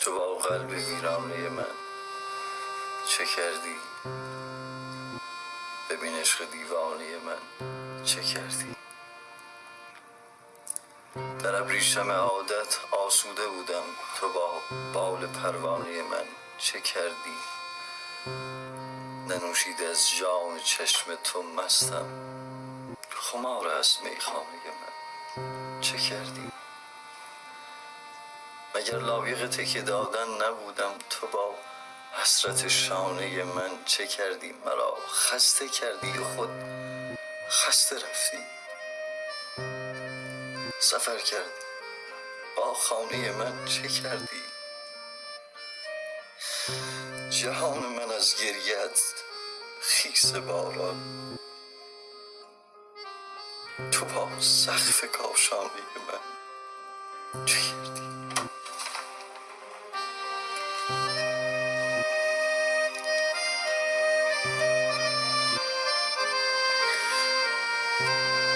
تو با قلب ویرانه من چه کردی؟ ببین عشق دیوانه من چه کردی؟ در ابریشم عادت آسوده بودم تو با بال پروانه من چه کردی؟ ننوشید از جام چشم تو مستم. خمار است میخانه من. چه کردی؟ مگر لایق تکیه دادن نبودم؟ تو با حسرت شانه من چه کردی؟ مرا خسته کردی خود خسته رفتی؟ سفر کردی با خانه من چه کردی؟ جهان من از گریت خیس باران. تو با سقف کاشانه من چه کردی؟